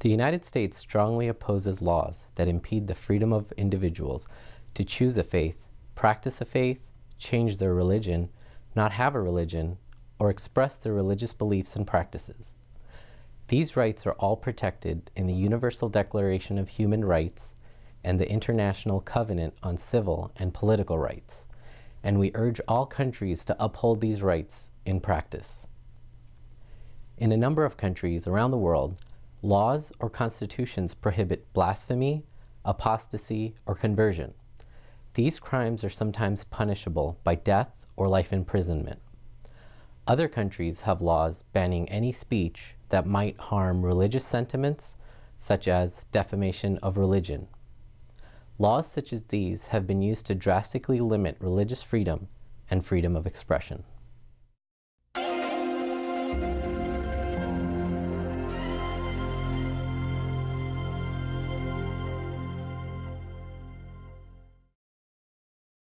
The United States strongly opposes laws that impede the freedom of individuals to choose a faith, practice a faith, change their religion, not have a religion, or express their religious beliefs and practices. These rights are all protected in the Universal Declaration of Human Rights and the International Covenant on Civil and Political Rights, and we urge all countries to uphold these rights in practice. In a number of countries around the world, laws or constitutions prohibit blasphemy, apostasy, or conversion. These crimes are sometimes punishable by death or life imprisonment. Other countries have laws banning any speech that might harm religious sentiments, such as defamation of religion. Laws such as these have been used to drastically limit religious freedom and freedom of expression.